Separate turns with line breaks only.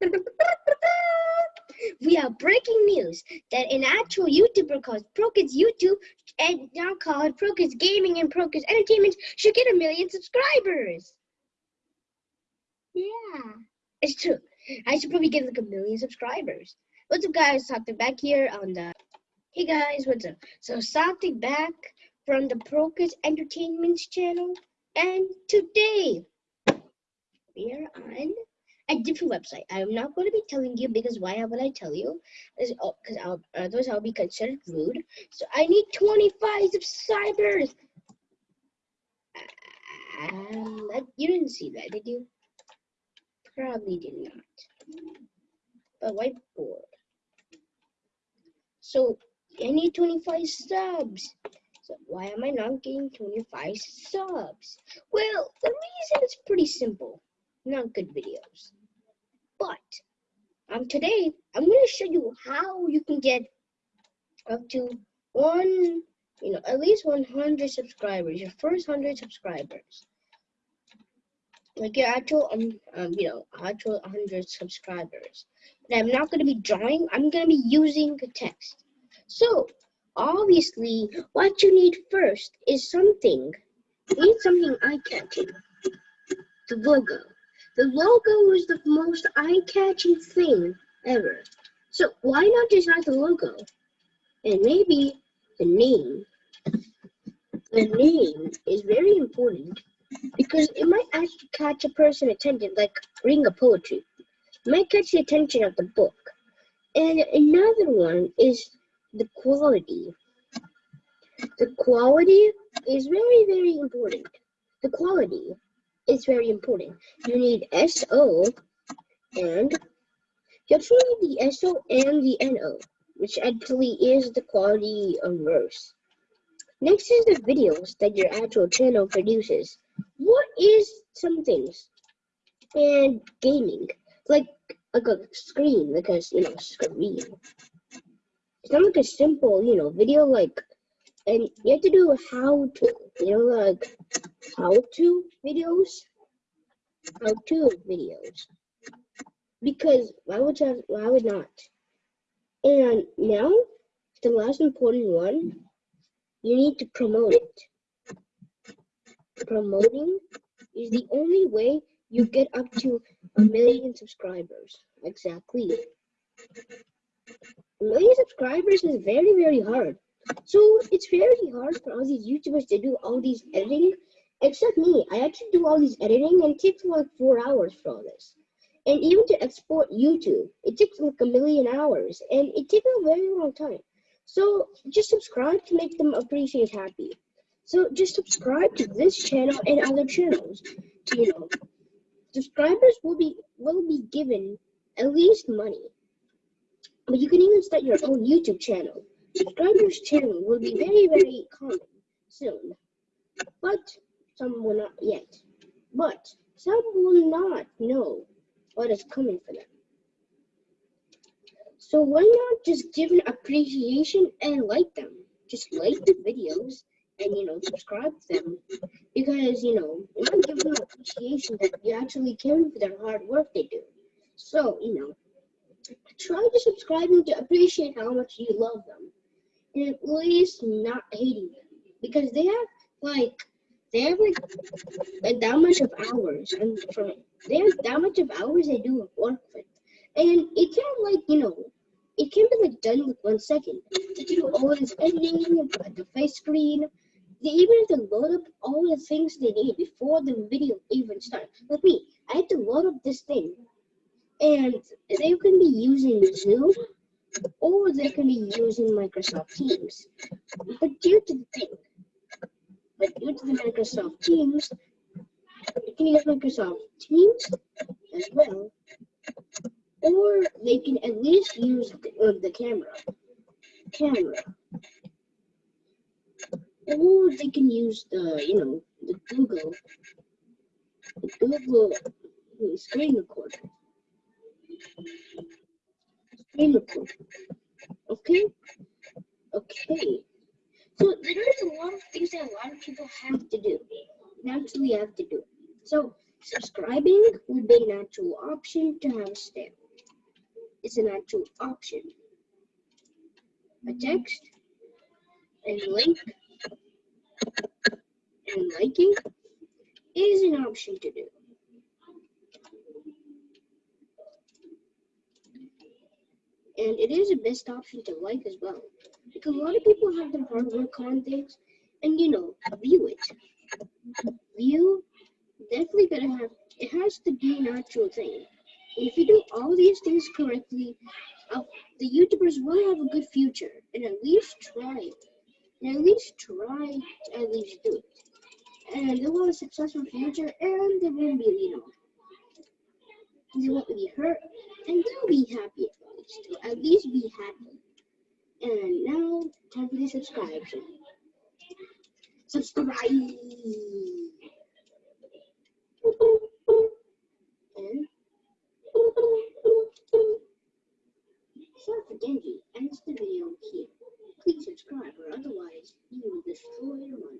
We have breaking news that an actual YouTuber called ProKids YouTube and now called ProKids Gaming and ProKids Entertainment should get a million subscribers. Yeah, it's true. I should probably get like a million subscribers. What's up, guys? Something back here on the. Hey guys, what's up? So something back from the ProKids Entertainment channel, and today we are on a different website. I'm not going to be telling you because why would I tell you? Because oh, I'll, otherwise I'll be considered rude. So I need 25 subscribers. Um, you didn't see that, did you? Probably did not. But whiteboard. So I need 25 subs. So why am I not getting 25 subs? Well, the reason is pretty simple. Not good videos. But um, today I'm going to show you how you can get up to one, you know, at least 100 subscribers, your first 100 subscribers. Like your actual, um, um, you know, actual 100 subscribers. And I'm not going to be drawing, I'm going to be using the text. So, obviously, what you need first is something. You need something eye-catching. The logo. The logo is the most eye-catching thing ever. So why not add the logo? And maybe the name. The name is very important because it might actually catch a person's attention, like reading a poetry. It might catch the attention of the book. And another one is the quality. The quality is very, very important. The quality is very important. You need SO and you actually need the SO and the NO, which actually is the quality of verse. Next is the videos that your actual channel produces. What is some things? And gaming, like like a screen, like a you know screen. It's not like a simple you know video like and you have to do how to, you know, like how to videos, how to videos, because why would you, why would not? And now, the last important one, you need to promote it. Promoting is the only way you get up to a million subscribers. Exactly. A million subscribers is very, very hard. So it's very hard for all these YouTubers to do all these editing, except me. I actually do all these editing and it takes like four hours for all this. And even to export YouTube, it takes like a million hours and it takes a very long time. So just subscribe to make them appreciate happy. So just subscribe to this channel and other channels. You know, subscribers will be will be given at least money. But you can even start your own YouTube channel. Subscribers channel will be very, very common soon, but some will not yet. But some will not know what is coming for them. So why not just give an appreciation and like them? Just like the videos and you know subscribe to them because you know you want give them appreciation that you actually care for their hard work they do. So you know try to subscribe and to appreciate how much you love them and at least not hating them because they have like they have like, that much of hours and from they have that much of hours they do work with and it can't like you know it can't be like done with one second to do all this editing the face screen they even have to load up all the things they need before the video even starts like me i had to load up this thing and they can be using zoom or they can be using Microsoft Teams. But due to the thing, but due to the Microsoft Teams, you can use Microsoft Teams as well, or they can at least use the, uh, the camera, camera, or they can use the, you know, the Google, the Google screen recorder. Okay? Okay. So there's a lot of things that a lot of people have to do. Naturally have to do. So subscribing would be an actual option to have a step. is an actual option. A text and link and liking is an option to do. And it is a best option to like as well. Because a lot of people have their hard work on things and you know, view it. View definitely gotta have it has to be an actual thing. If you do all these things correctly, uh, the YouTubers will have a good future and at least try. And at least try to at least do it. And they'll have a successful future and they won't be, you know, they won't be hurt and they'll be happy at least. At least be happy. And now, time for the subscription. Subscribe! And sorry for Genji ends the video here. Please subscribe or otherwise you will destroy your